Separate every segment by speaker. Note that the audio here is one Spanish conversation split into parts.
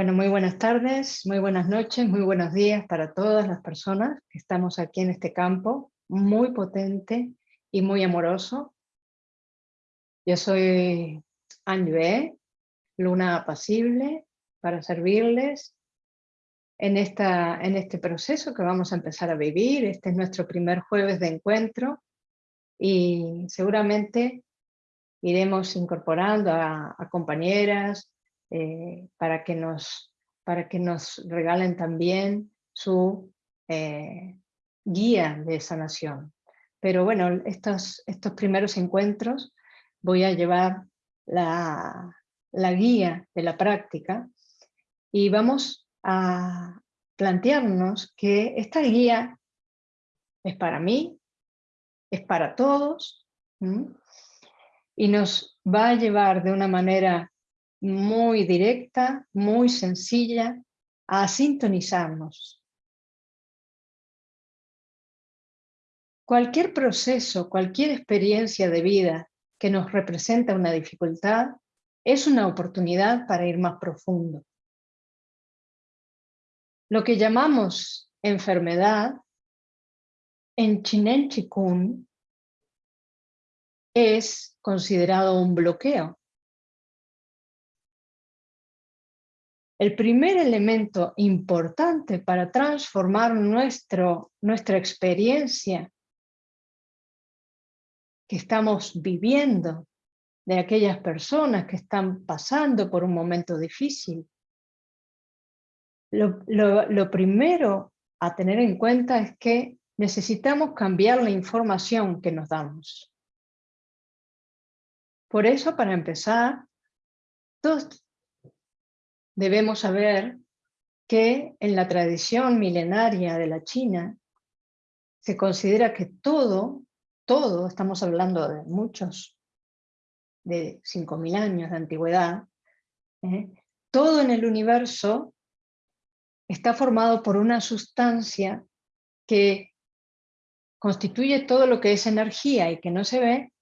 Speaker 1: Bueno, muy buenas tardes, muy buenas noches, muy buenos días para todas las personas que estamos aquí en este campo, muy potente y muy amoroso. Yo soy Anjue, luna apacible, para servirles en, esta, en este proceso que vamos a empezar a vivir. Este es nuestro primer jueves de encuentro y seguramente iremos incorporando a, compañeras eh, para, que nos, para que nos regalen también su eh, guía de sanación. Pero bueno, estos, estos primeros encuentros voy a llevar la, la guía de la práctica y vamos a plantearnos que esta guía es para mí, es para todos, y nos va a llevar de una manera muy directa, muy sencilla, a sintonizarnos. Cualquier proceso, cualquier experiencia de vida que nos representa una dificultad, es una oportunidad para ir más profundo. Lo que llamamos enfermedad, en Chinen Chikun, es considerado un bloqueo. El primer elemento importante para transformar nuestro, nuestra experiencia que estamos viviendo de aquellas personas que están pasando por un momento difícil. Lo, primero a tener en cuenta es que necesitamos cambiar la información que nos damos. Por eso, para empezar, todos debemos saber que en la tradición milenaria de la China se considera que todo, todo, estamos hablando de muchos, de 5.000 años de antigüedad, ¿eh? todo en el universo está formado por una sustancia que constituye todo lo que es energía y que no se ve,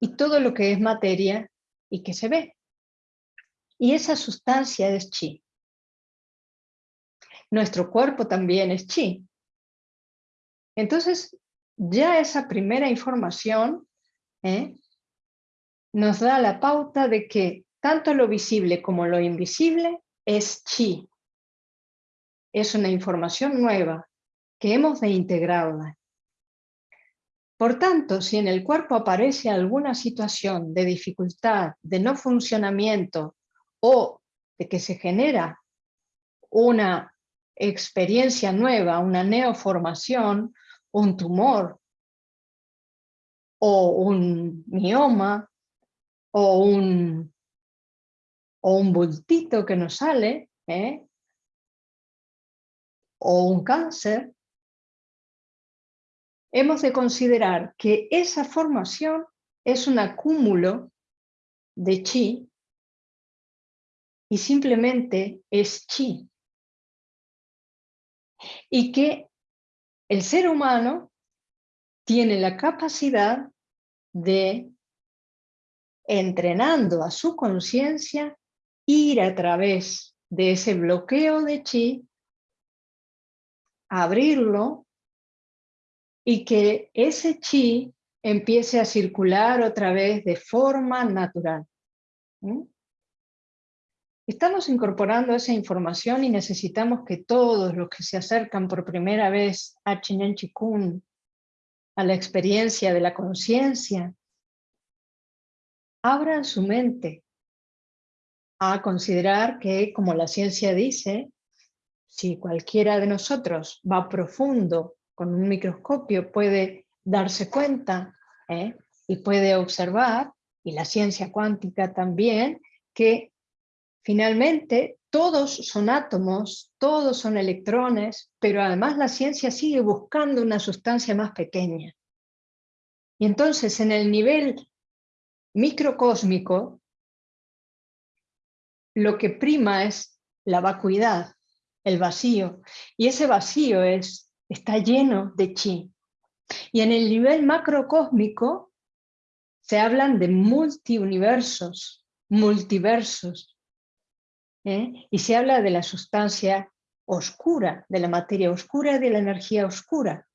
Speaker 1: y todo lo que es materia y que se ve. Y esa sustancia es chi. Nuestro cuerpo también es chi. Entonces, ya esa primera información ¿eh? nos da la pauta de que tanto lo visible como lo invisible es chi. Es una información nueva que hemos de integrarla. Por tanto, si en el cuerpo aparece alguna situación de dificultad, de no funcionamiento o de que se genera una experiencia nueva, una neoformación, un tumor o un mioma o un, o un bultito que nos sale, ¿eh? o un cáncer, hemos de considerar que esa formación es un acúmulo de chi y simplemente es chi. Y que el ser humano tiene la capacidad de, entrenando a su conciencia, ir a través de ese bloqueo de chi, abrirlo y que ese chi empiece a circular otra vez de forma natural. Estamos incorporando esa información y necesitamos que todos los que se acercan por primera vez a Chinen Chikun, a la experiencia de la conciencia, abran su mente a considerar que, como la ciencia dice, si cualquiera de nosotros va profundo con un microscopio puede darse cuenta ¿eh? y puede observar, y la ciencia cuántica también, que finalmente todos son átomos, todos son electrones, pero además la ciencia sigue buscando una sustancia más pequeña. Y entonces en el nivel microcósmico, lo que prima es la vacuidad, el vacío, y ese vacío es está lleno de chi. Y en el nivel macrocósmico se hablan de multiuniversos, multiversos. ¿Eh? y se habla de la sustancia oscura, de la materia oscura y de la energía oscura.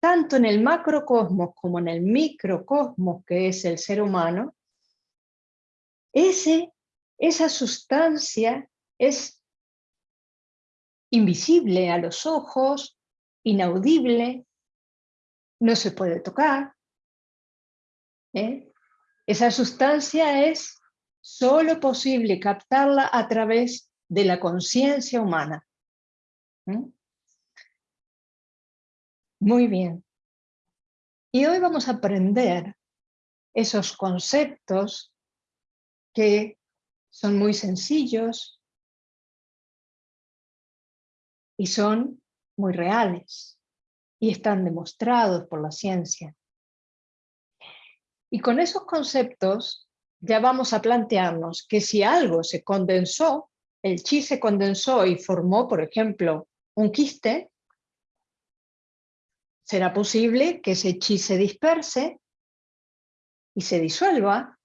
Speaker 1: Tanto en el macrocosmos como en el microcosmos, que es el ser humano, ese, esa sustancia es invisible a los ojos, inaudible, no se puede tocar. ¿eh? Esa sustancia es solo posible captarla a través de la conciencia humana. Muy bien. Y hoy vamos a aprender esos conceptos que son muy sencillos y son muy reales y están demostrados por la ciencia. Y con esos conceptos ya vamos a plantearnos que si algo se condensó, el chi se condensó y formó, por ejemplo, un quiste, será posible que ese chi se disperse y se disuelva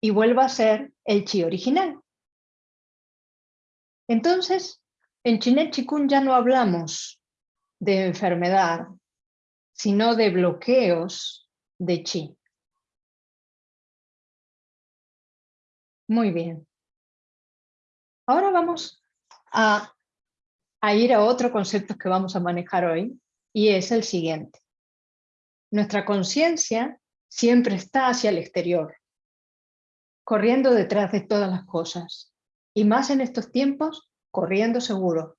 Speaker 1: y vuelva a ser el chi original. Entonces, en Chinet Chikun ya no hablamos de enfermedad, sino de bloqueos de chi. Muy bien. Ahora vamos a, ir a otro concepto que vamos a manejar hoy, y es el siguiente. Nuestra conciencia siempre está hacia el exterior, corriendo detrás de todas las cosas, y más en estos tiempos, corriendo seguro.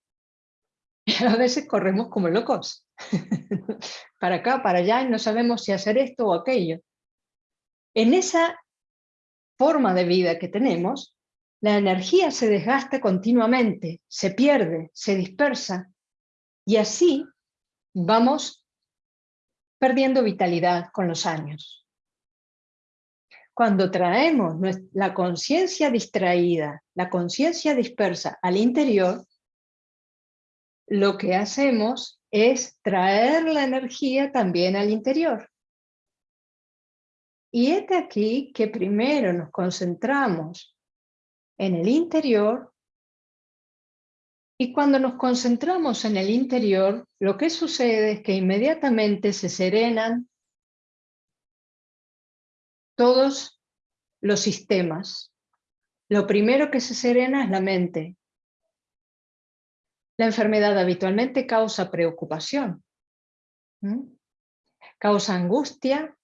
Speaker 1: Y a veces corremos como locos, para acá, para allá, y no sabemos si hacer esto o aquello. En esa forma de vida que tenemos, la energía se desgasta continuamente, se pierde, se dispersa, y así vamos perdiendo vitalidad con los años. Cuando traemos la conciencia distraída, la conciencia dispersa al interior, lo que hacemos es traer la energía también al interior. Y es aquí que primero nos concentramos en el interior y cuando nos concentramos en el interior, lo que sucede es que inmediatamente se serenan todos los sistemas. Lo primero que se serena es la mente. La enfermedad habitualmente causa preocupación, causa angustia,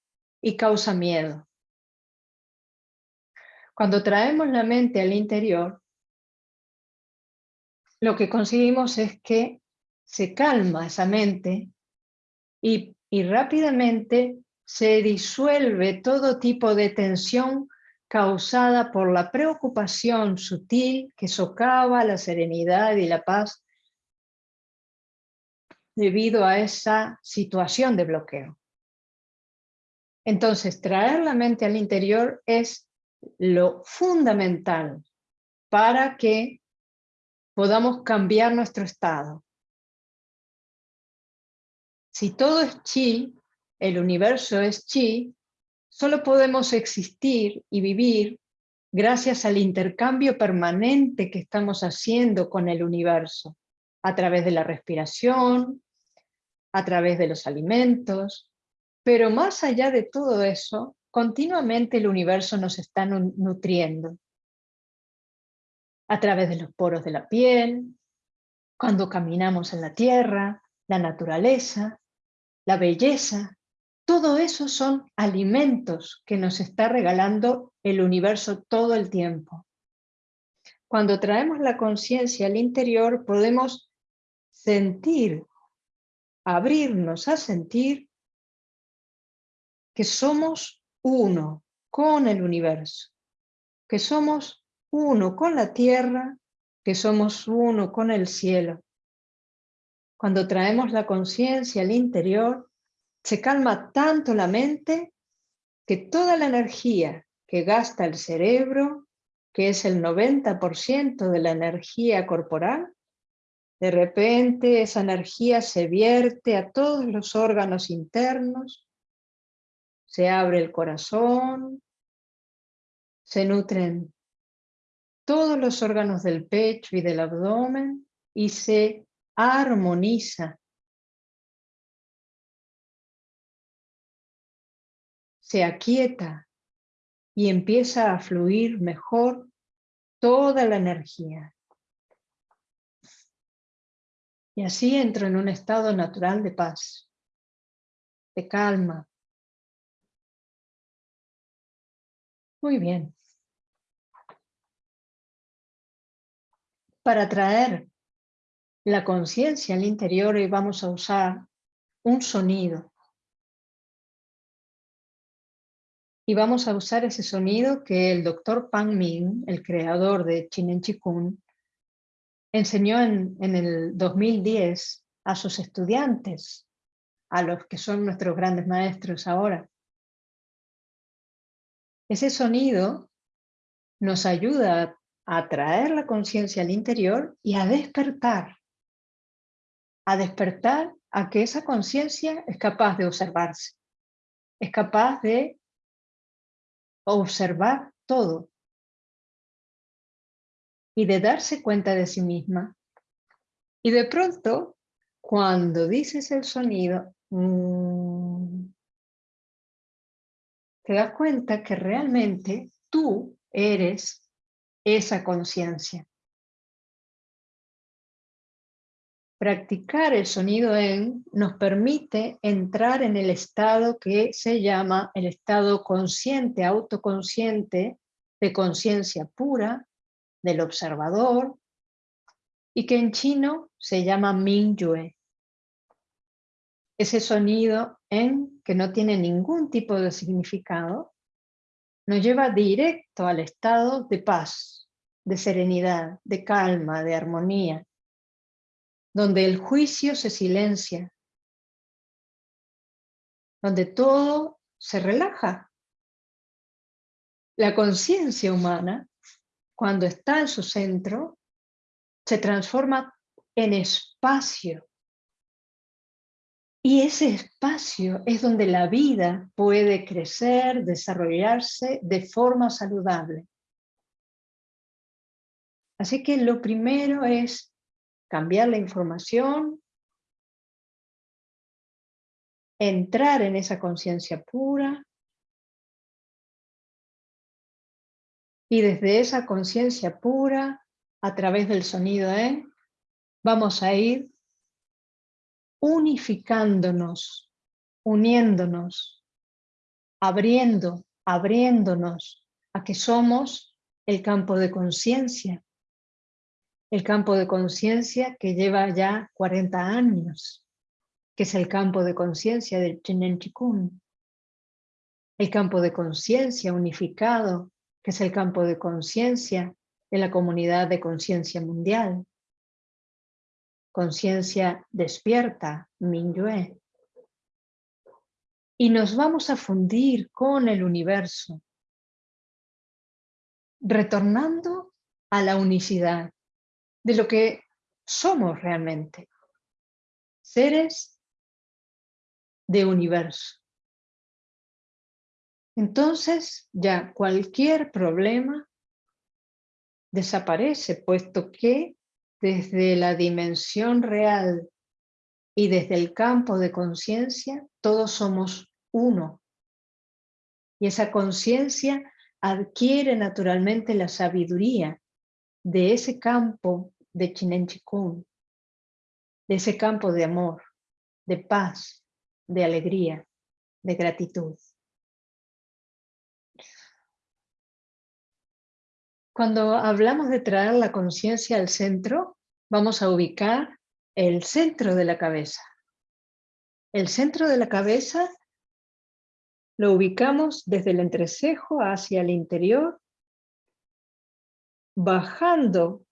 Speaker 1: y causa miedo. Cuando traemos la mente al interior, lo que conseguimos es que se calma esa mente y, y rápidamente se disuelve todo tipo de tensión causada por la preocupación sutil que socava la serenidad y la paz debido a esa situación de bloqueo. Entonces, traer la mente al interior es lo fundamental para que podamos cambiar nuestro estado. Si todo es chi, el universo es chi, solo podemos existir y vivir gracias al intercambio permanente que estamos haciendo con el universo, a través de la respiración, a través de los alimentos, pero más allá de todo eso, continuamente el universo nos está nutriendo. A través de los poros de la piel, cuando caminamos en la tierra, la naturaleza, la belleza, todo eso son alimentos que nos está regalando el universo todo el tiempo. Cuando traemos la conciencia al interior podemos sentir, abrirnos a sentir que somos uno con el universo, que somos uno con la tierra, que somos uno con el cielo. Cuando traemos la conciencia al interior, se calma tanto la mente que toda la energía que gasta el cerebro, que es el 90% de la energía corporal, de repente esa energía se vierte a todos los órganos internos, se abre el corazón, se nutren todos los órganos del pecho y del abdomen y se armoniza. Se aquieta y empieza a fluir mejor toda la energía. Y así entro en un estado natural de paz, de calma. Muy bien. Para traer la conciencia al interior y vamos a usar un sonido. Y vamos a usar ese sonido que el doctor Pang Ming, el creador de Chinen Chikun, enseñó en, en el 2010 a sus estudiantes, a los que son nuestros grandes maestros ahora. Ese sonido nos ayuda a traer la conciencia al interior y a despertar. A despertar a que esa conciencia es capaz de observarse. Es capaz de observar todo y de darse cuenta de sí misma. Y de pronto, cuando dices el sonido, mm, te das cuenta que realmente tú eres esa conciencia. Practicar el sonido en nos permite entrar en el estado que se llama el estado consciente, autoconsciente, de conciencia pura, del observador, y que en chino se llama Mingyue. Ese sonido en que no tiene ningún tipo de significado, nos lleva directo al estado de paz, de serenidad, de calma, de armonía, donde el juicio se silencia, donde todo se relaja. La conciencia humana cuando está en su centro, se transforma en espacio. Y ese espacio es donde la vida puede crecer, desarrollarse de forma saludable. Así que lo primero es cambiar la información, entrar en esa conciencia pura, Y desde esa conciencia pura, a través del sonido E, vamos a ir unificándonos, uniéndonos, abriendo, abriéndonos a que somos el campo de conciencia. El campo de conciencia que lleva ya 40 años, que es el campo de conciencia del Chinen Chikun. El campo de conciencia unificado que es el campo de conciencia de la comunidad de conciencia mundial. Conciencia despierta, Minyue. Y nos vamos a fundir con el universo, retornando a la unicidad de lo que somos realmente, seres de universo. Entonces ya cualquier problema desaparece, puesto que desde la dimensión real y desde el campo de conciencia, todos somos uno. Y esa conciencia adquiere naturalmente la sabiduría de ese campo de Chinen Chikun, de ese campo de amor, de paz, de alegría, de gratitud. Cuando hablamos de traer la conciencia al centro, vamos a ubicar el centro de la cabeza. El centro de la cabeza lo ubicamos desde el entrecejo hacia el interior, bajando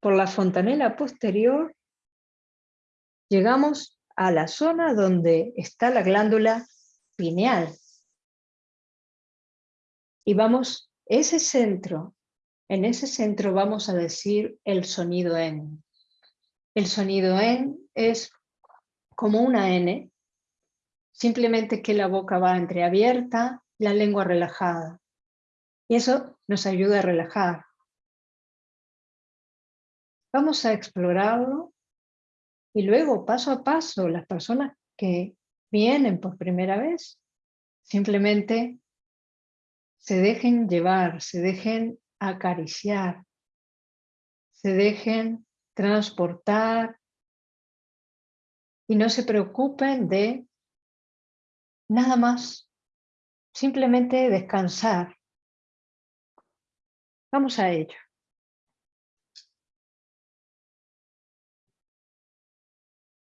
Speaker 1: por la fontanela posterior, llegamos a la zona donde está la glándula pineal. Y vamos, ese centro en ese centro vamos a decir el sonido en. El sonido en es como una N, simplemente que la boca va entreabierta, la lengua relajada. Y eso nos ayuda a relajar. Vamos a explorarlo y luego, paso a paso, las personas que vienen por primera vez, simplemente se dejen llevar, se dejen acariciar, se dejen transportar y no se preocupen de nada más, simplemente descansar. Vamos a ello.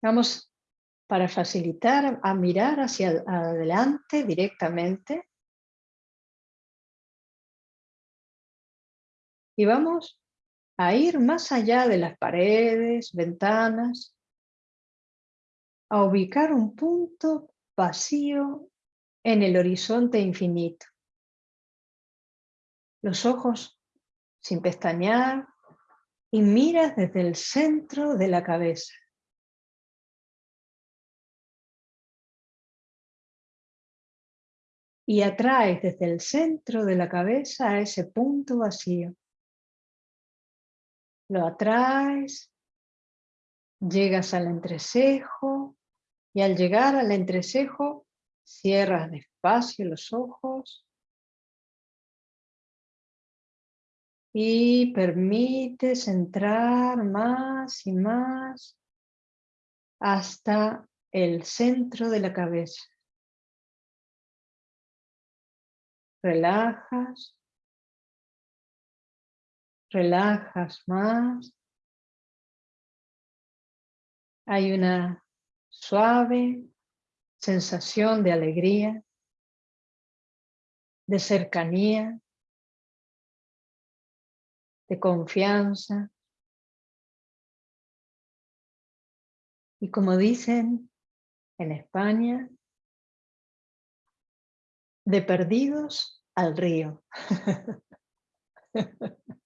Speaker 1: Vamos para facilitar a mirar hacia adelante directamente. Y vamos a ir más allá de las paredes, ventanas, a ubicar un punto vacío en el horizonte infinito. Los ojos sin pestañear y miras desde el centro de la cabeza. y atraes desde el centro de la cabeza a ese punto vacío. Lo atraes, llegas al entrecejo y al llegar al entrecejo cierras despacio los ojos y permites entrar más y más hasta el centro de la cabeza. relajas, relajas más. Hay una suave sensación de alegría, de cercanía, de confianza. Y como dicen en España, de perdidos al río.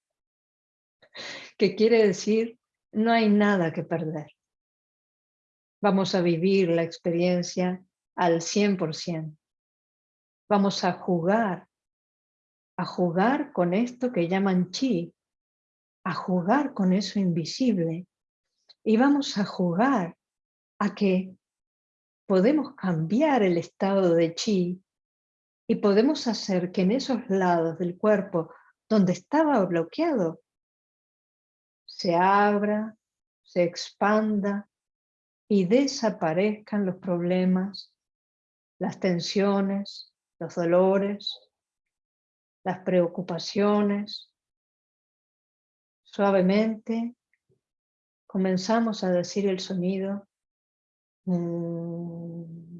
Speaker 1: que quiere decir, no hay nada que perder. Vamos a vivir la experiencia al 100%. Vamos a jugar, a jugar con esto que llaman chi, a jugar con eso invisible. Y vamos a jugar a que podemos cambiar el estado de chi y podemos hacer que en esos lados del cuerpo donde estaba bloqueado se abra, se expanda y desaparezcan los problemas, las tensiones, los dolores, las preocupaciones. Suavemente comenzamos a decir el sonido mm,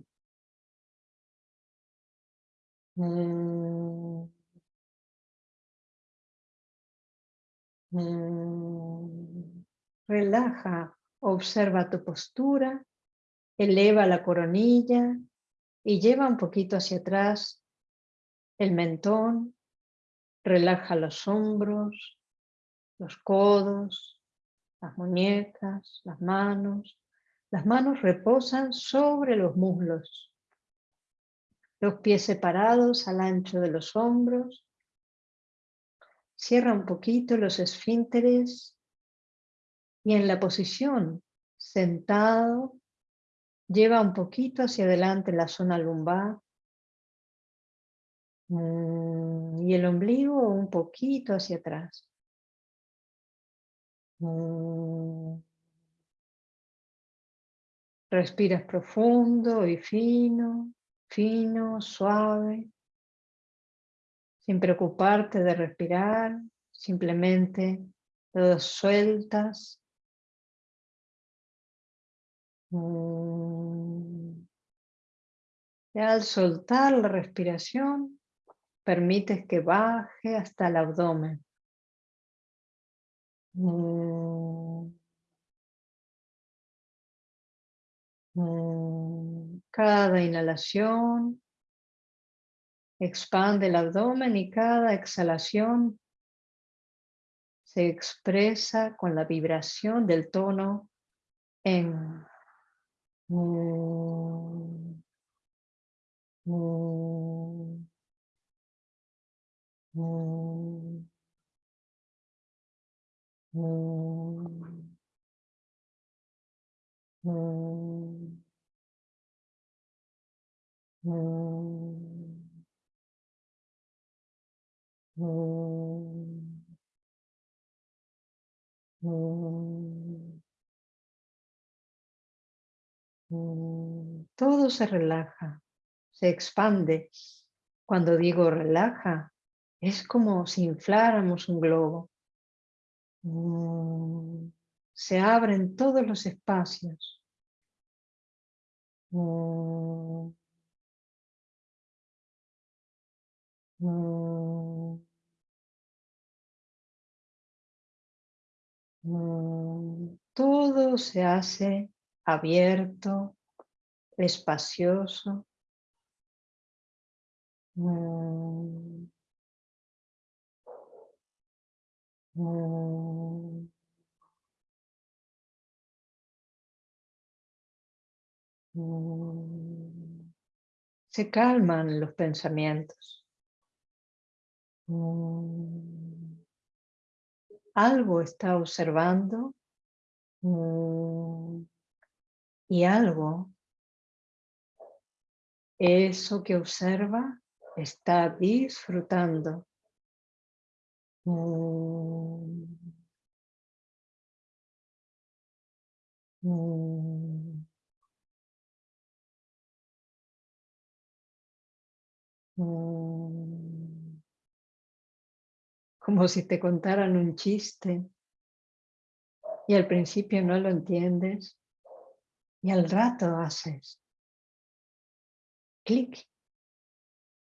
Speaker 1: Mm. Mm. Relaja, observa tu postura, eleva la coronilla y lleva un poquito hacia atrás el mentón, relaja los hombros, los codos, las muñecas, las manos. Las manos reposan sobre los muslos los pies separados al ancho de los hombros. Cierra un poquito los esfínteres y en la posición sentado lleva un poquito hacia adelante la zona lumbar mm, y el ombligo un poquito hacia atrás. Mm. Respiras profundo y fino fino, suave, sin preocuparte de respirar, simplemente lo sueltas. Mm. Y al soltar la respiración, permites que baje hasta el abdomen. Mm. Mm, cada inhalación Expande el abdomen y cada exhalación se expresa con la vibración del tono en Mm, mm, mm, todo se relaja, se expande. Cuando digo relaja, es como si infláramos un globo. Se abren todos los espacios. Todo se hace abierto, espacioso. Mm. Mm. Se calman los pensamientos. Algo está observando mm, y algo, eso que observa, está disfrutando. Mm. Mm. como si te contaran un chiste y al principio no lo entiendes y al rato haces clic.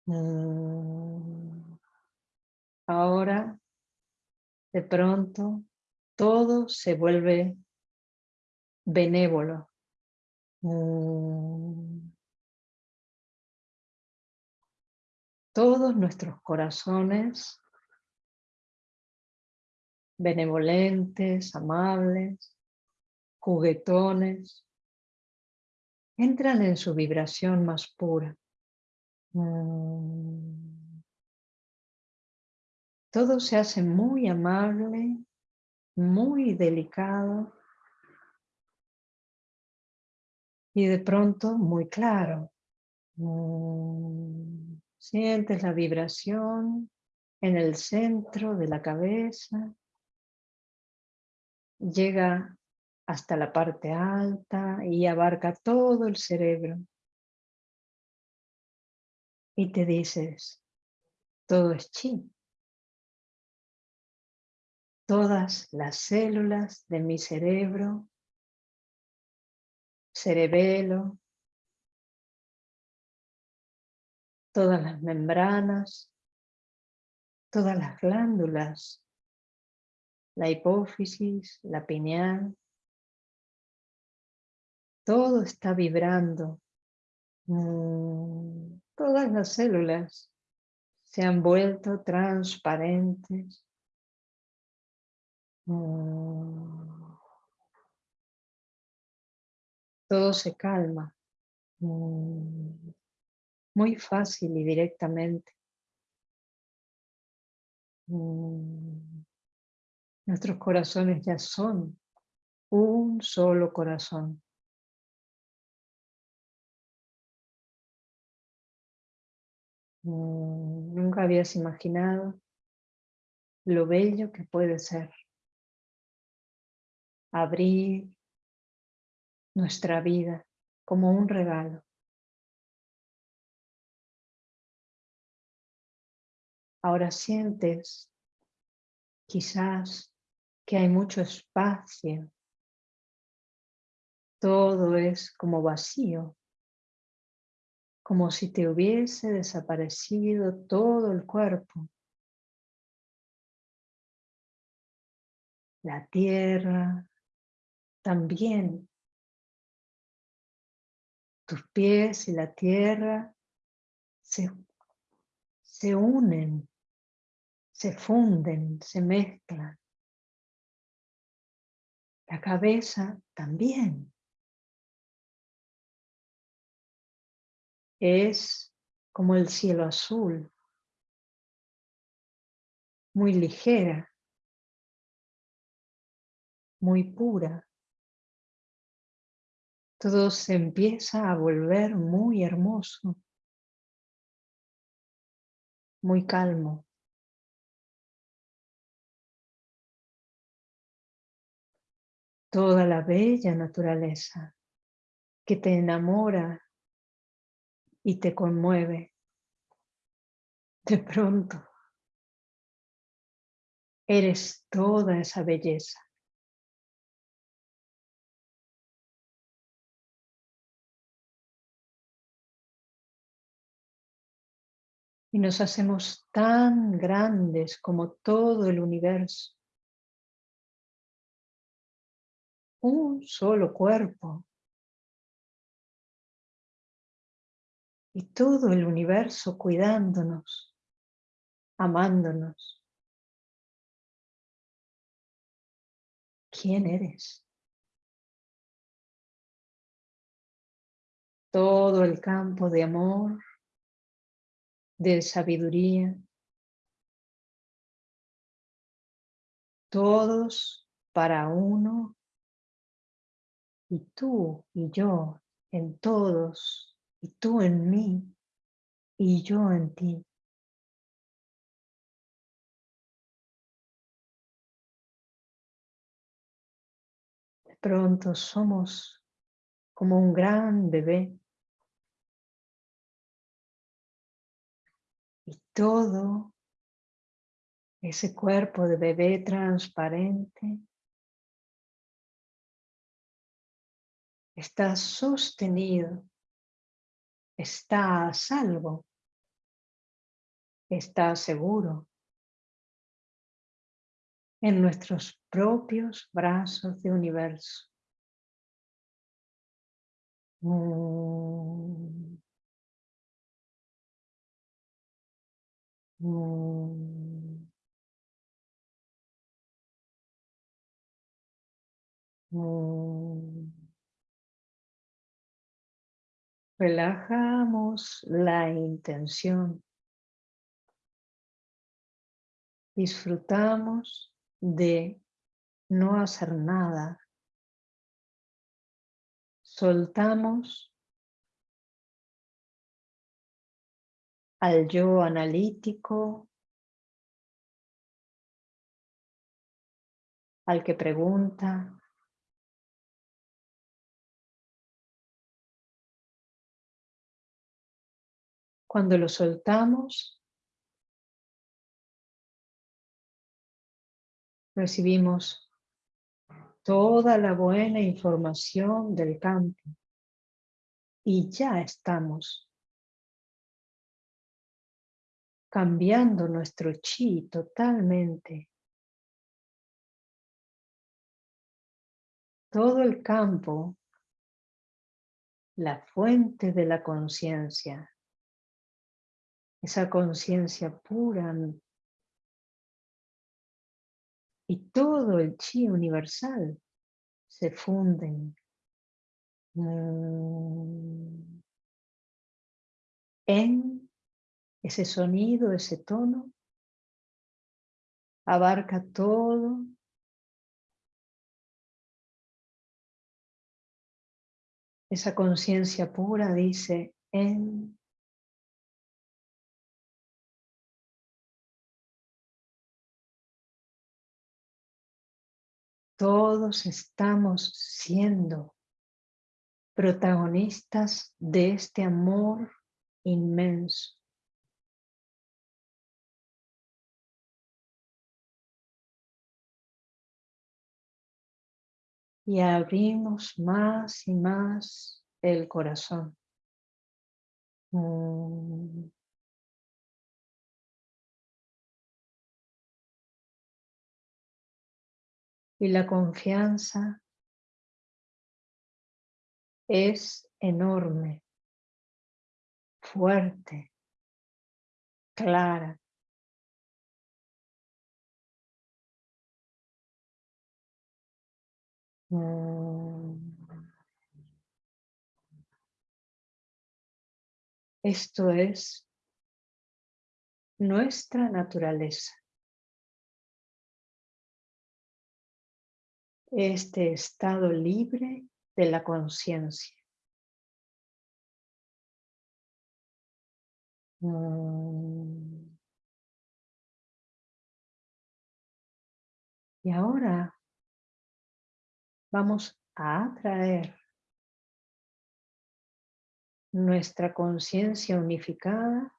Speaker 1: Mm. Ahora, de pronto, todo se vuelve benévolo. Mm. Todos nuestros corazones benevolentes, amables, juguetones, entran en su vibración más pura. Mm. Todo se hace muy amable, muy delicado y de pronto muy claro. Mm. Sientes la vibración en el centro de la cabeza llega hasta la parte alta y abarca todo el cerebro. Y te dices, todo es chi. Todas las células de mi cerebro, cerebelo, todas las membranas, todas las glándulas la hipófisis, la pineal, todo está vibrando. Mm, todas las células se han vuelto transparentes. Mm, todo se calma. Mm, muy fácil y directamente. Nuestros corazones ya son un solo corazón. Mm, nunca habías imaginado lo bello que puede ser abrir nuestra vida como un regalo. Ahora sientes quizás que hay mucho espacio. Todo es como vacío, como si te hubiese desaparecido todo el cuerpo. La tierra también. Tus pies y la tierra se, se unen, se funden, se mezclan. La cabeza también. Es como el cielo azul, muy ligera, muy pura. Todo se empieza a volver muy hermoso, muy calmo. Toda la bella naturaleza que te enamora y te conmueve. De pronto, eres toda esa belleza. Y nos hacemos tan grandes como todo el universo. Un solo cuerpo. Y todo el universo cuidándonos, amándonos. ¿Quién eres? Todo el campo de amor, de sabiduría. Todos para uno. Y tú y yo en todos. Y tú en mí. Y yo en ti. De pronto somos como un gran bebé Y todo ese cuerpo de bebé transparente está sostenido, está a salvo, está seguro en nuestros propios brazos de universo. Mm. Mm. Mm. Relajamos la intención. Disfrutamos de no hacer nada. Soltamos al yo analítico, al que pregunta, Cuando lo soltamos, recibimos toda la buena información del campo y ya estamos cambiando nuestro chi totalmente. Todo el campo, la fuente de la conciencia, esa conciencia pura y todo el chi universal se funden mm, en ese sonido, ese tono, abarca todo. Esa conciencia pura dice en todos estamos siendo protagonistas de este amor inmenso. y abrimos más y más el corazón. Mm. Y la confianza es enorme, fuerte, clara. Mm. Esto es nuestra naturaleza. Este estado libre de la conciencia. Mm. Y ahora vamos a atraer nuestra conciencia unificada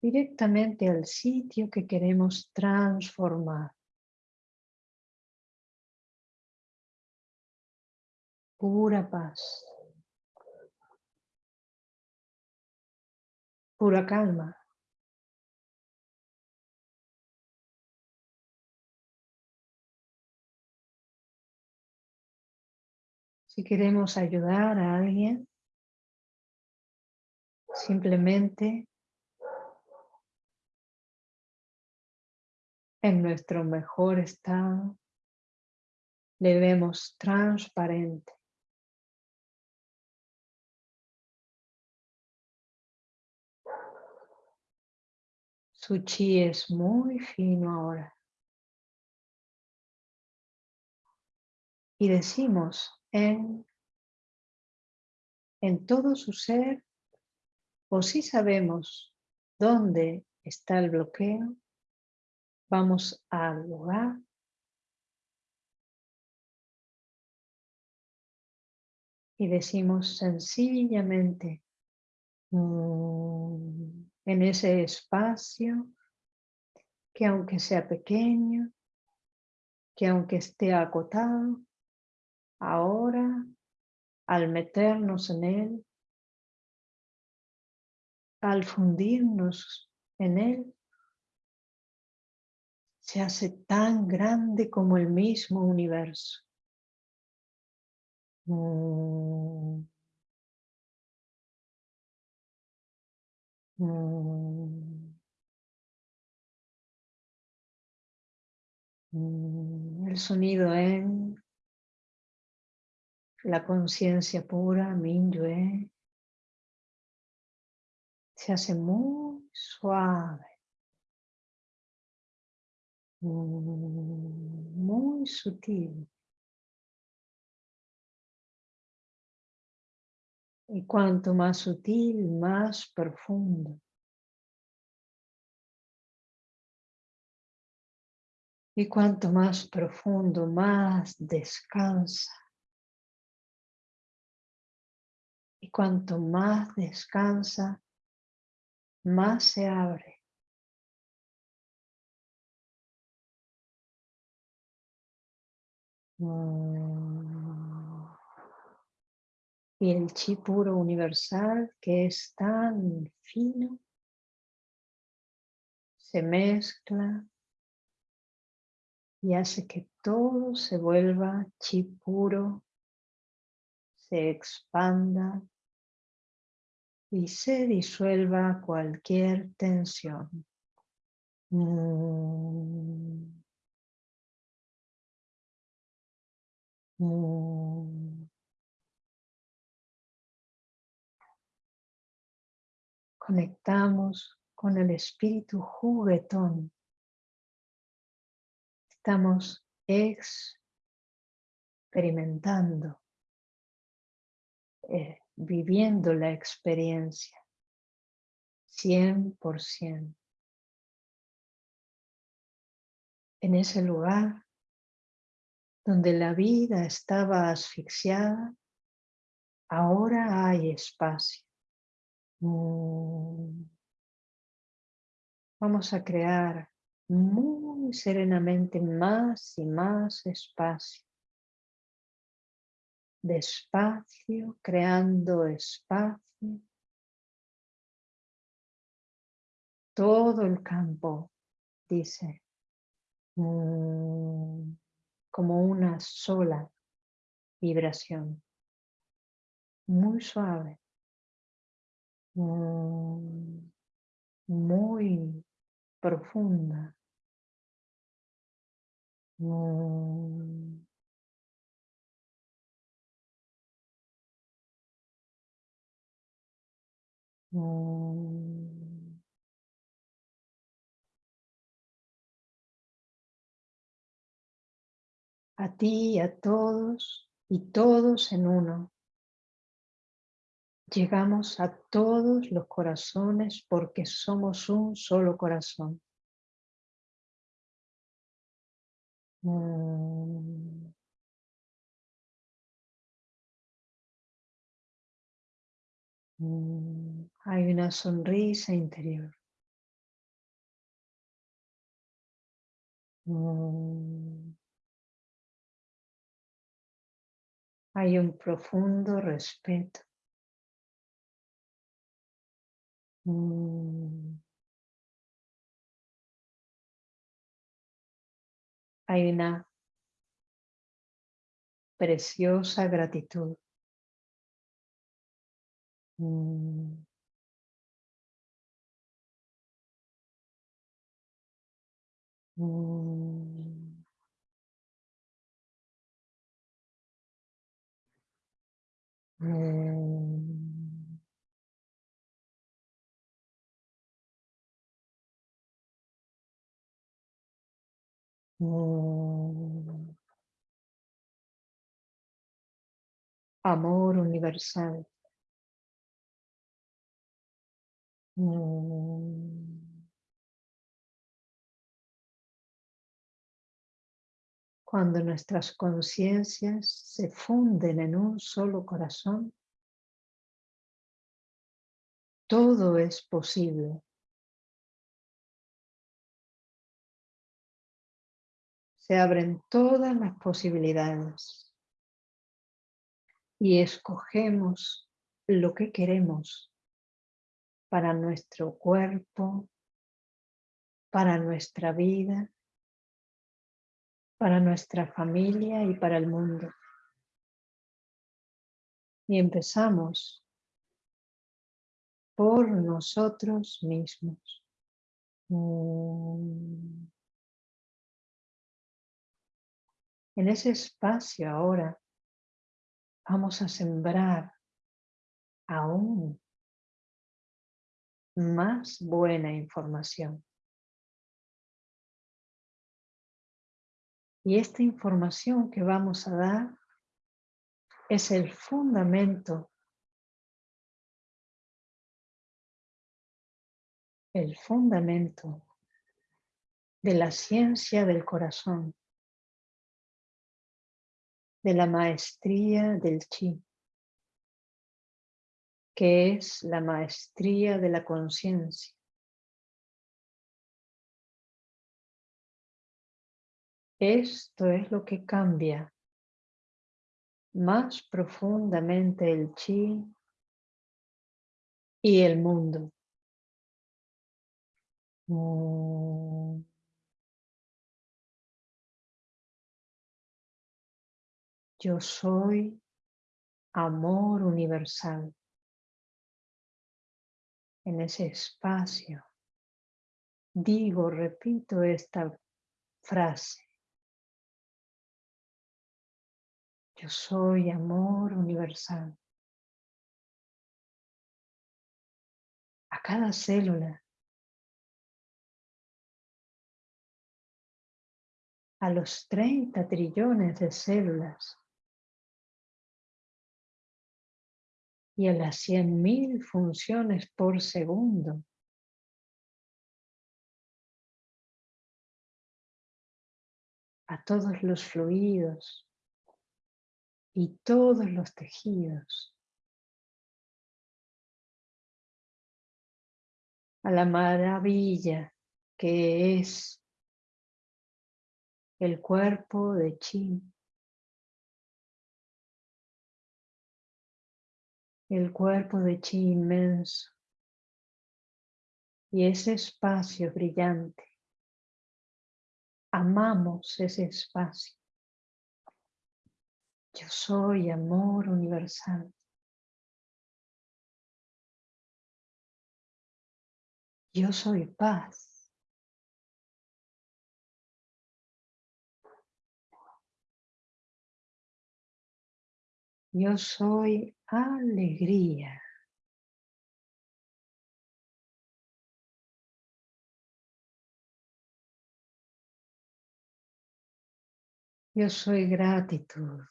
Speaker 1: directamente al sitio que queremos transformar. Pura paz. Pura calma. Si queremos ayudar a alguien, simplemente en nuestro mejor estado, le vemos transparente. Su chi es muy fino ahora. Y decimos en, en todo su ser, o si sabemos dónde está el bloqueo, Vamos al lugar. Y decimos sencillamente mm, en ese espacio que aunque sea pequeño, que aunque esté acotado, ahora al meternos en él, al fundirnos en él, se hace tan grande como el mismo universo. Mm. Mm. Mm. El sonido en la conciencia pura, Minyue, se hace muy suave. Muy sutil. Y cuanto más sutil, más profundo. Y cuanto más profundo, más descansa. Y cuanto más descansa, más se abre. Y el chi puro universal que es tan fino. Se mezcla. Y hace que todo se vuelva chi puro, se expanda. Y se disuelva cualquier tensión. Mm. Mm. Conectamos con el espíritu juguetón. Estamos experimentando, eh, viviendo la experiencia 100%. En ese lugar donde la vida estaba asfixiada, ahora hay espacio. Mm. Vamos a crear muy serenamente más y más espacio. Despacio, creando espacio. Todo el campo, dice. Mm como una sola vibración, muy suave, mm, muy profunda. Mm. Mm. A ti y a todos y todos en uno. Llegamos a todos los corazones porque somos un solo corazón. Mm. Mm. Hay una sonrisa interior. Mm. Hay un profundo respeto. Mm. Hay una preciosa gratitud. Mm. Mm. Mm. Mm. Amor universal. Mm. Cuando nuestras conciencias se funden en un solo corazón, todo es posible. Se abren todas las posibilidades y escogemos lo que queremos para nuestro cuerpo, para nuestra vida, para nuestra familia y para el mundo. Y empezamos por nosotros mismos. Mm. En ese espacio ahora vamos a sembrar aún más buena información. Y esta información que vamos a dar es el fundamento, el fundamento de la ciencia del corazón, de la maestría del chi, que es la maestría de la conciencia. Esto es lo que cambia más profundamente el chi y el mundo. Mm. Yo soy amor universal. En ese espacio digo, repito esta frase. Yo soy amor universal. A cada célula. A los 30 trillones de células. Y a las 100.000 funciones por segundo. A todos los fluidos, y todos los tejidos. A la maravilla que es el cuerpo de Chi. El cuerpo de Chi inmenso. Y ese espacio brillante. Amamos ese espacio. Yo soy amor universal. Yo soy paz. Yo soy alegría. Yo soy gratitud.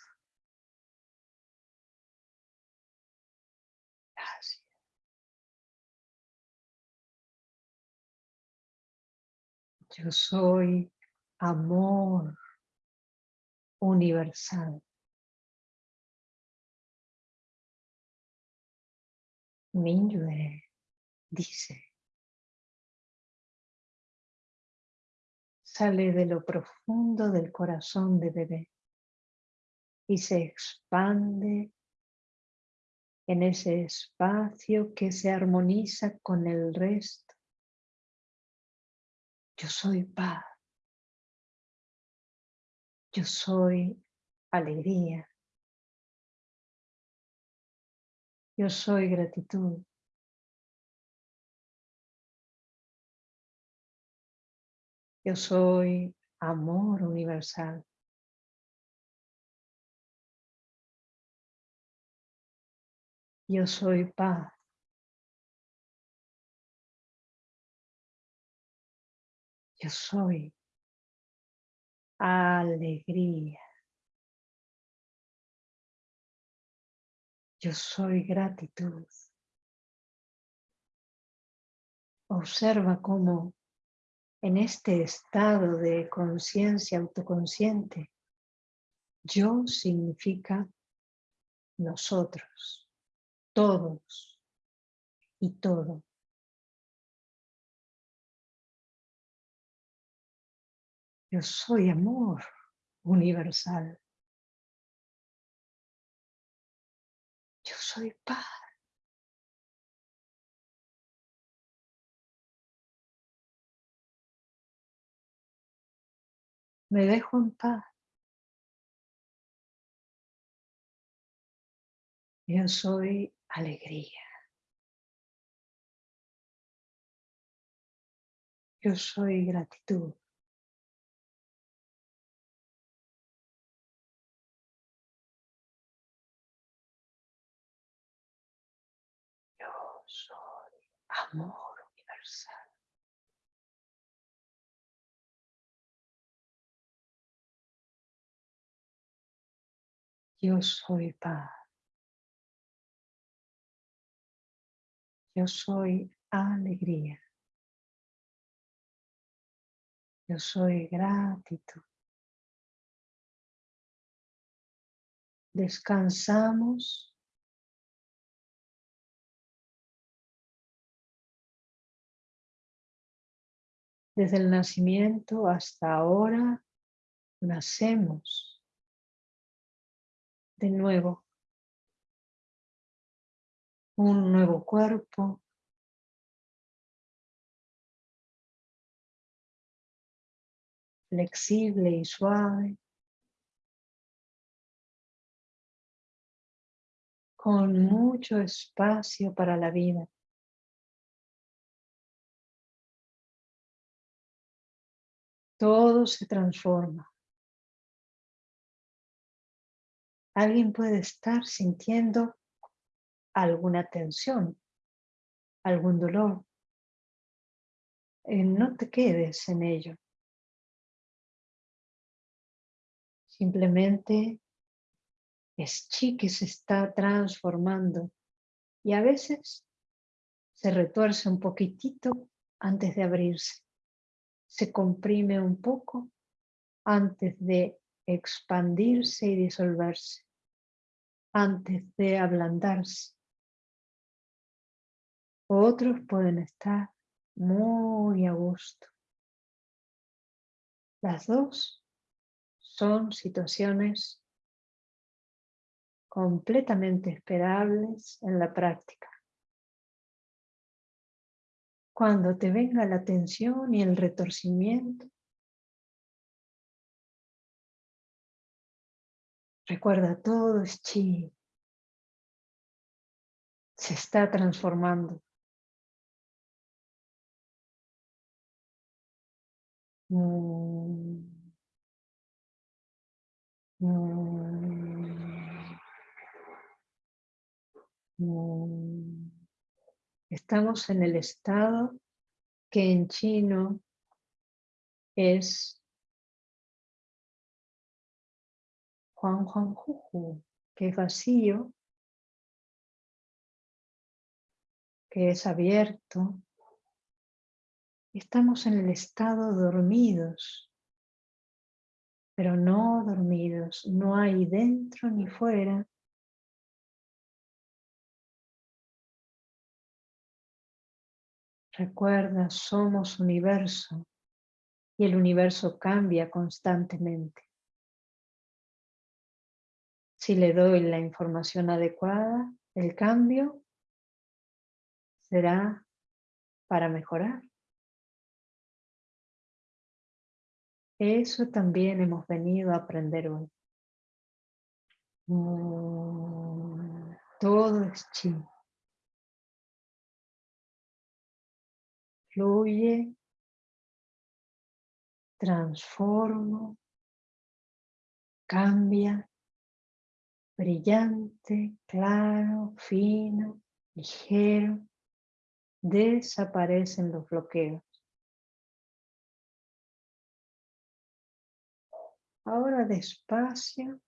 Speaker 1: Yo soy amor universal. Minyue dice, sale de lo profundo del corazón de bebé y se expande en ese espacio que se armoniza con el resto. Yo soy paz. Yo soy alegría. Yo soy gratitud. Yo soy amor universal. Yo soy paz. Yo soy alegría. Yo soy gratitud. Observa cómo en este estado de conciencia autoconsciente, yo significa nosotros, todos y todo. Yo soy amor universal. Yo soy paz. Me dejo en paz. Yo soy alegría. Yo soy gratitud. Amor universal. Yo soy paz. Yo soy alegría. Yo soy gratitud. Descansamos Desde el nacimiento hasta ahora nacemos de nuevo. Un nuevo cuerpo. Flexible y suave. Con mucho espacio para la vida. Todo se transforma. Alguien puede estar sintiendo alguna tensión, algún dolor. Eh, no te quedes en ello. Simplemente es chi que se está transformando y a veces se retuerce un poquitito antes de abrirse se comprime un poco antes de expandirse y disolverse, antes de ablandarse. Otros pueden estar muy a gusto. Las dos son situaciones completamente esperables en la práctica. Cuando te venga la tensión y el retorcimiento, recuerda todo es chi. Se está transformando. Mm. Mm. Mm. Estamos en el estado que en chino es Juan Juan Juju, que es vacío, que es abierto. Estamos en el estado dormidos, pero no dormidos, no hay dentro ni fuera. Recuerda, somos universo y el universo cambia constantemente. Si le doy la información adecuada, el cambio será para mejorar. Eso también hemos venido a aprender hoy. Mm, todo es chi. Fluye, transforma, cambia, brillante, claro, fino, ligero, desaparecen los bloqueos. Ahora despacio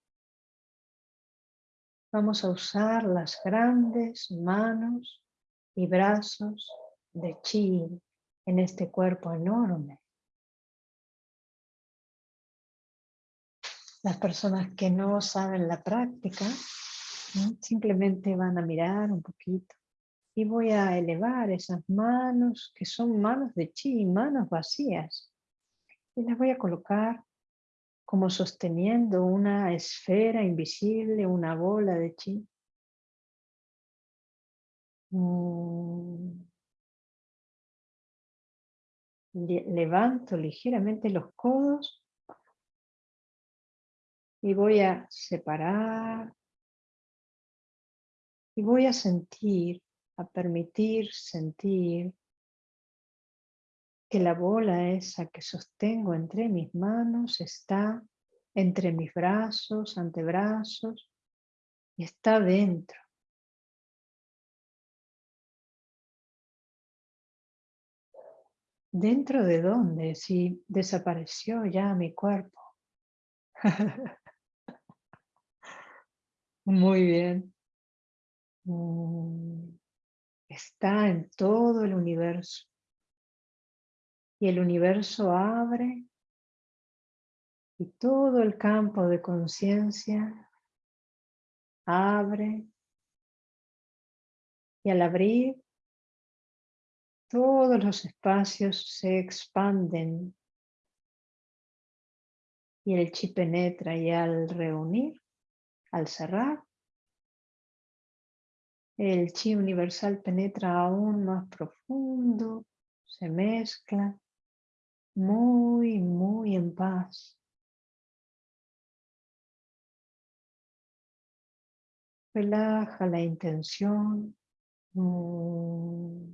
Speaker 1: vamos a usar las grandes manos y brazos de chi en este cuerpo enorme. Las personas que no saben la práctica simplemente van a mirar un poquito y voy a elevar esas manos que son manos de chi, manos vacías y las voy a colocar como sosteniendo una esfera invisible, una bola de chi. Mm. Levanto ligeramente los codos y voy a separar y voy a sentir, a permitir sentir que la bola esa que sostengo entre mis manos está entre mis brazos, antebrazos, y está dentro. ¿Dentro de dónde? Si desapareció ya mi cuerpo. Muy bien. Mm, está en todo el universo y el universo abre y todo el campo de conciencia abre y al abrir todos los espacios se expanden y el chi penetra y al reunir, al cerrar, el chi universal penetra aún más profundo, se mezcla muy, muy en paz. Relaja la intención. Mm.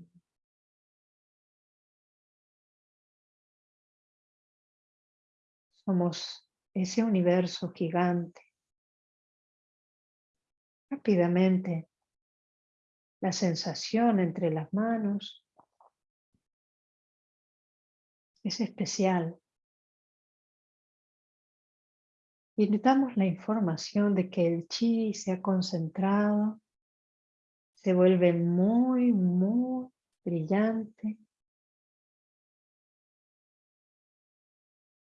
Speaker 1: Somos ese universo gigante. Rápidamente, la sensación entre las manos es especial. Y le damos la información de que el chi se ha concentrado, se vuelve muy, muy brillante,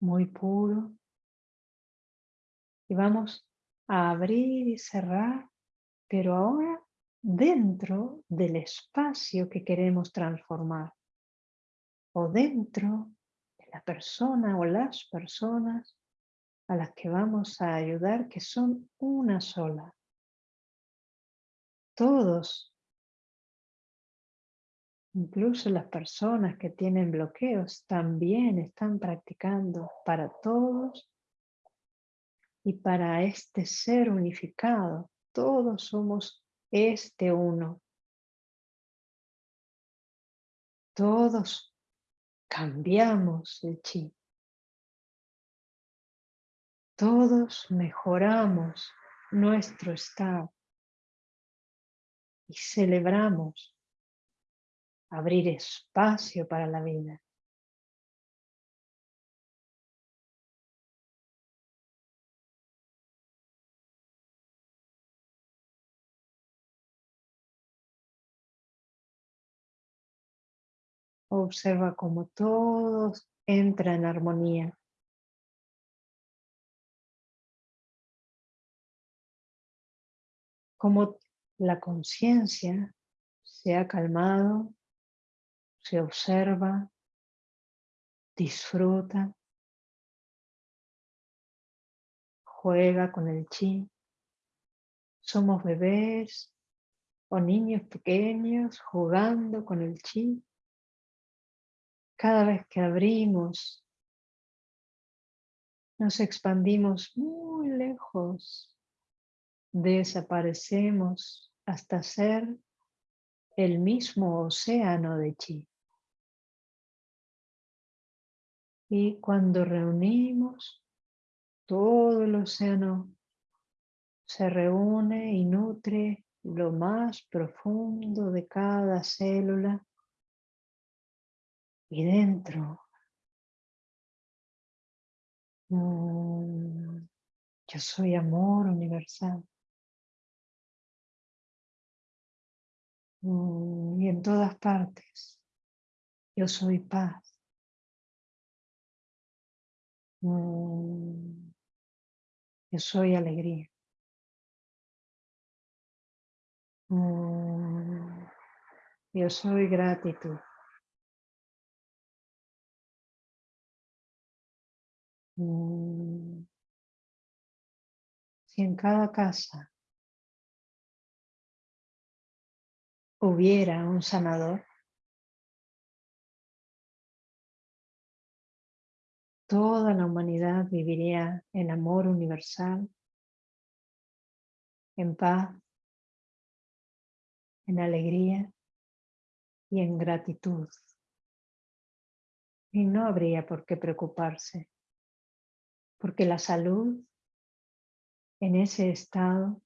Speaker 1: muy puro. Y vamos a abrir y cerrar, pero ahora dentro del espacio que queremos transformar o dentro la persona o las personas a las que vamos a ayudar que son una sola. Todos, incluso las personas que tienen bloqueos, también están practicando para todos y para este ser unificado. Todos somos este uno. Todos cambiamos el chi. Todos mejoramos nuestro estado y celebramos abrir espacio para la vida. Observa cómo todo entra en armonía. Cómo la conciencia se ha calmado se observa, disfruta, juega con el chi. Somos bebés o niños pequeños jugando con el chi. Cada vez que abrimos, nos expandimos muy lejos, desaparecemos hasta ser el mismo océano de chi. Y cuando reunimos, todo el océano se reúne y nutre lo más profundo de cada célula. Y dentro yo soy amor universal. Y en todas partes yo soy paz yo soy alegría Mm, yo soy gratitud. Mm, si en cada casa hubiera un sanador, toda la humanidad viviría en amor universal, en paz, en alegría y en gratitud. Y no habría por qué preocuparse, porque la salud en ese estado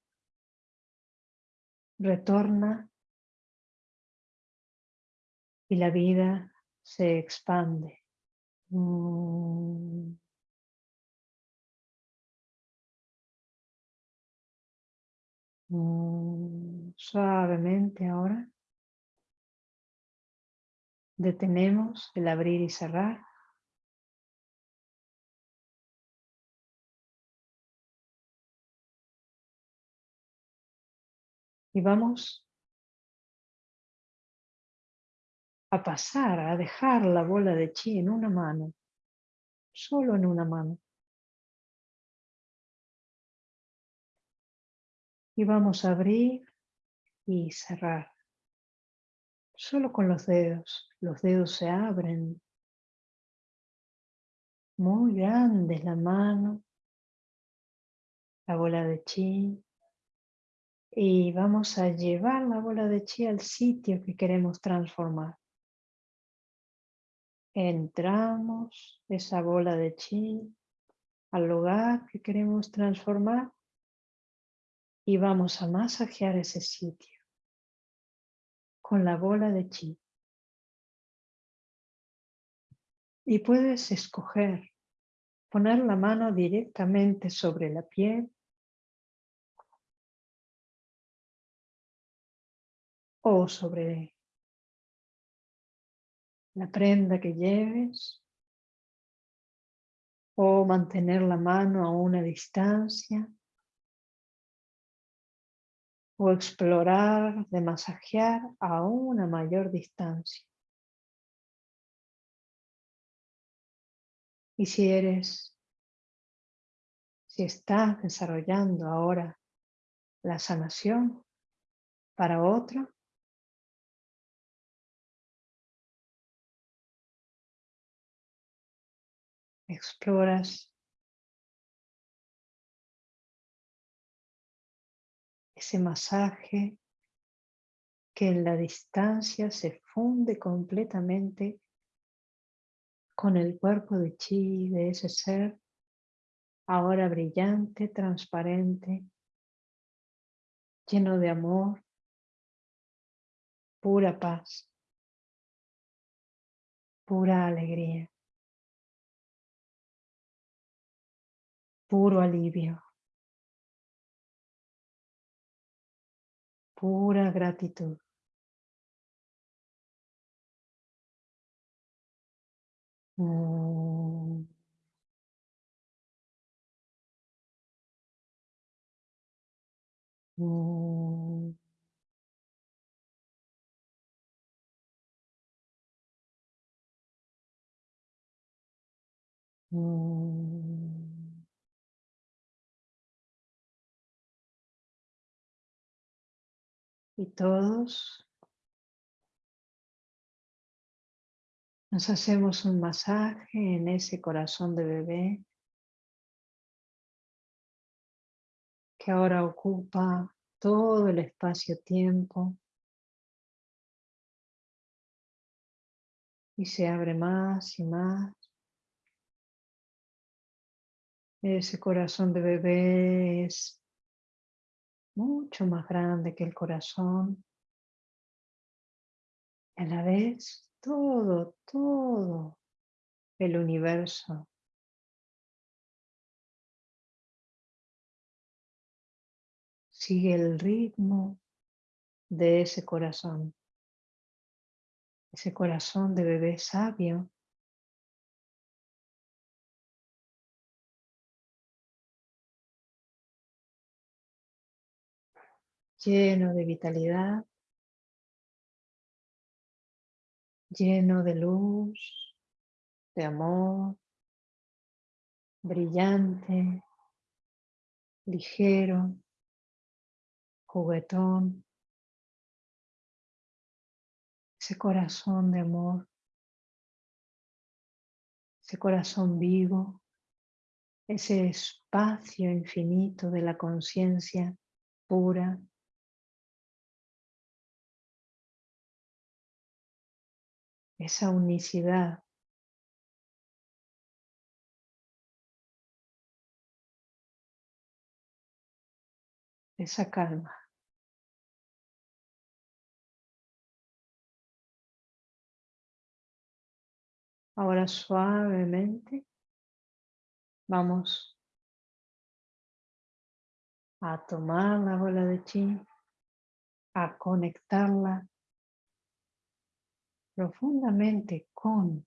Speaker 1: retorna y la vida se expande. Mm. Mm, suavemente ahora. Detenemos el abrir y cerrar. Y vamos a pasar, a dejar la bola de chi en una mano, solo en una mano. Y vamos a abrir y cerrar. Solo con los dedos. Los dedos se abren. Muy grande la mano. La bola de chi. Y vamos a llevar la bola de chi al sitio que queremos transformar. Entramos esa bola de chi al lugar que queremos transformar y vamos a masajear ese sitio con la bola de chi. Y puedes escoger poner la mano directamente sobre la piel o sobre la prenda que lleves o mantener la mano a una distancia o explorar de masajear a una mayor distancia. Y si eres, si estás desarrollando ahora la sanación para otro, exploras ese masaje que en la distancia se funde completamente con el cuerpo de chi de ese ser, ahora brillante, transparente, lleno de amor, pura paz, pura alegría, puro alivio, pura gratitud. Mm. Mm. Mm. Y todos nos hacemos un masaje en ese corazón de bebé que ahora ocupa todo el espacio-tiempo y se abre más y más. Ese corazón de bebé es mucho más grande que el corazón. a la vez, todo, todo el universo sigue el ritmo de ese corazón. Ese corazón de bebé sabio lleno de vitalidad, lleno de luz, de amor, brillante, ligero, juguetón, ese corazón de amor, ese corazón vivo, ese espacio infinito de la conciencia pura, esa unicidad. Esa calma. Ahora suavemente vamos a tomar la bola de chi, a conectarla profundamente con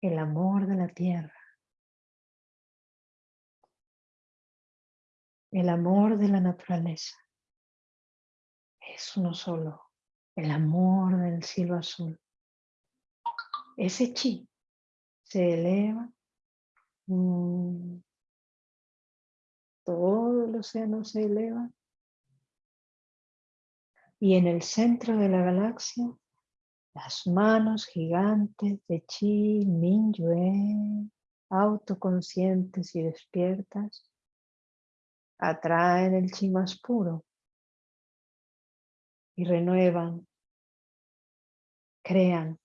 Speaker 1: el amor de la tierra, el amor de la naturaleza. Es uno solo, el amor del cielo azul. Ese chi se eleva, mm, todo el océano se eleva y en el centro de la galaxia las manos gigantes de Chi Mingyue, autoconscientes y despiertas, atraen el chi más puro y renuevan, crean,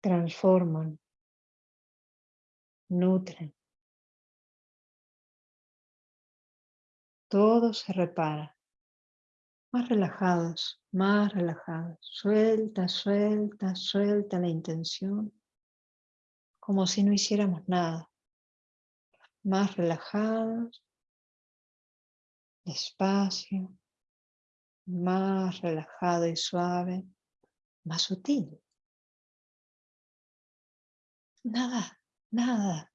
Speaker 1: transforman, nutren. Todo se repara más relajados, más relajados. Suelta, suelta, suelta la intención, como si no hiciéramos nada. Más relajados, despacio, más relajado y suave, más sutil. Nada, nada,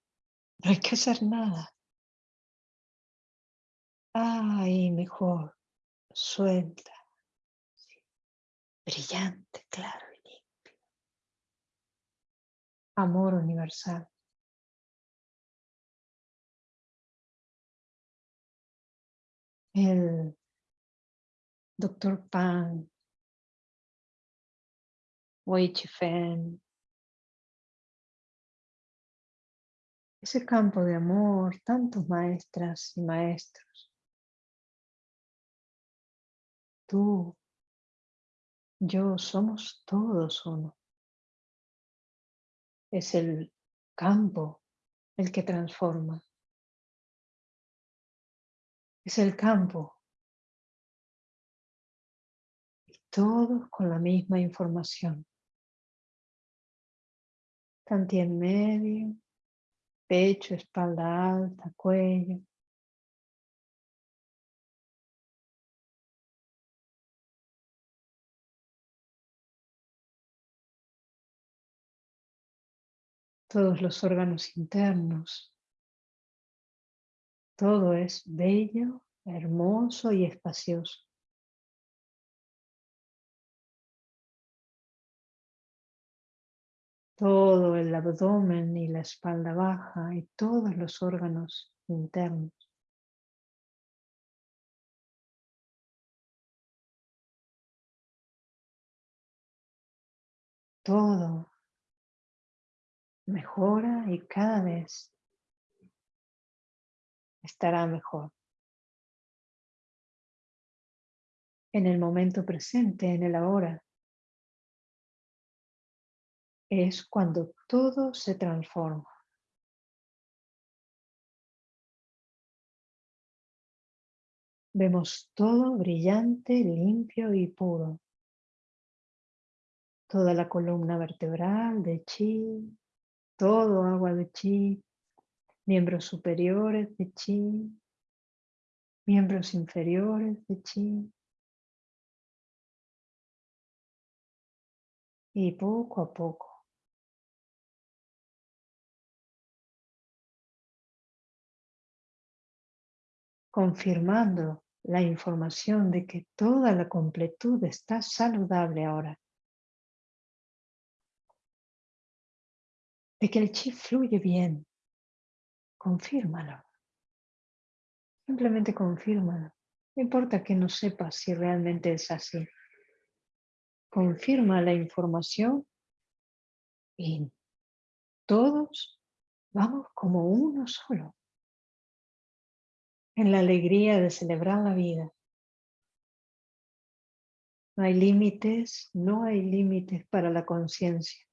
Speaker 1: no hay que hacer nada. Ay, mejor suelta, brillante, claro y limpio. Amor universal. El doctor Pan, Wei Fen, ese campo de amor, tantos maestras y maestros tú, yo, somos todos uno. Es el campo el que transforma. Es el campo. Y todos con la misma información. Tanti en medio, pecho, espalda alta, cuello. Todos los órganos internos. Todo es bello, hermoso y espacioso. todo el abdomen y la espalda baja y todos los órganos internos. Todo mejora y cada vez estará mejor. En el momento presente, en el ahora, es cuando todo se transforma. Vemos todo brillante, limpio y puro. Toda la columna vertebral de chi, todo agua de chi, miembros superiores de chi, miembros inferiores de chi. Y poco a poco confirmando la información de que toda la completud está saludable ahora. De que el chi fluye bien. Confírmalo. Simplemente confírmalo. No importa que no sepas si realmente es así. Confirma la información y todos vamos como uno solo en la alegría de celebrar la vida. No hay límites, no hay límites para la conciencia.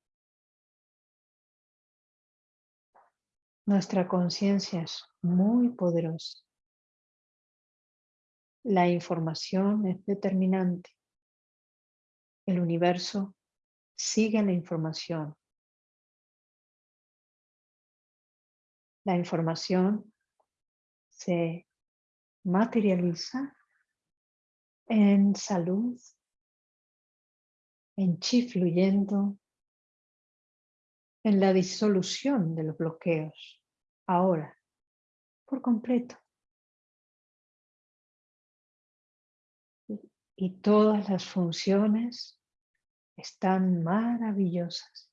Speaker 1: Nuestra conciencia es muy poderosa. La información es determinante. El universo sigue la información. La información se materializa en salud, en chi fluyendo, en la disolución de los bloqueos, ahora, por completo. Y todas las funciones están maravillosas.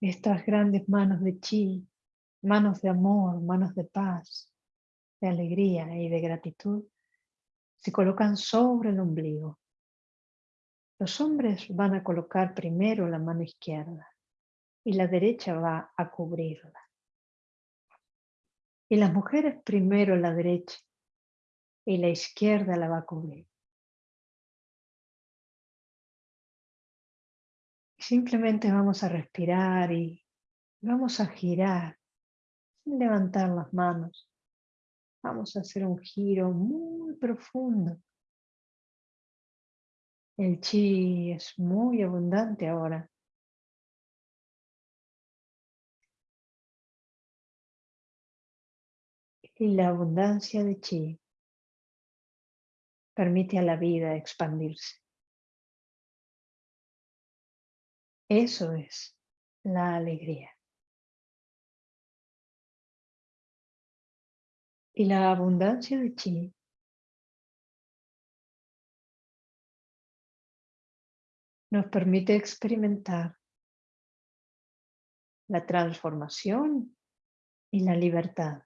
Speaker 1: Estas grandes manos de chi manos de amor, manos de paz, de alegría y de gratitud, se colocan sobre el ombligo. Los hombres van a colocar primero la mano izquierda y la derecha va a cubrirla. Y las mujeres primero la derecha y la izquierda la va a cubrir. Simplemente vamos a respirar y vamos a girar levantar las manos. Vamos a hacer un giro muy profundo. El chi es muy abundante ahora. Y la abundancia de chi permite a la vida expandirse. Eso es la alegría. y la abundancia de chi nos permite experimentar la transformación y la libertad.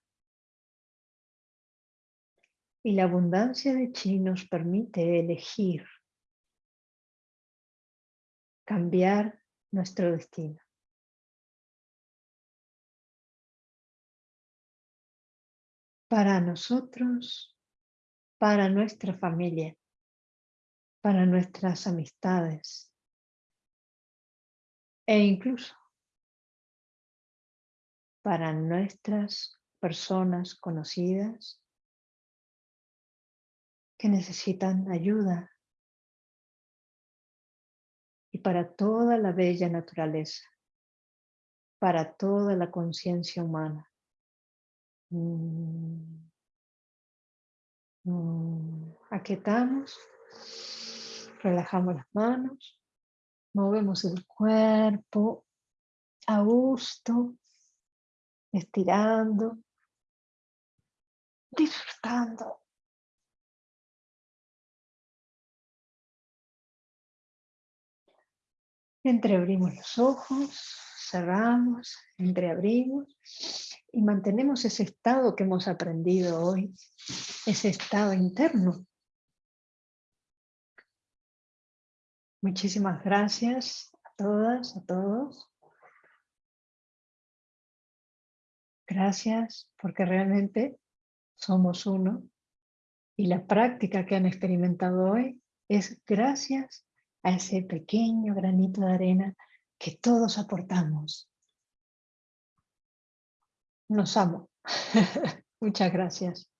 Speaker 1: Y la abundancia de chi nos permite elegir, cambiar nuestro destino. para nosotros, para nuestra familia, para nuestras amistades e incluso para nuestras personas conocidas que necesitan ayuda y para toda la bella naturaleza, para toda la conciencia humana. Mm. Mm. Aquietamos, relajamos las manos, movemos el cuerpo a gusto, estirando, disfrutando. Entreabrimos los ojos, cerramos, entreabrimos y mantenemos ese estado que hemos aprendido hoy, ese estado interno. Muchísimas gracias a todas, a todos. Gracias porque realmente somos uno y la práctica que han experimentado hoy es gracias a ese pequeño granito de arena que todos aportamos. Nos amo. Muchas gracias.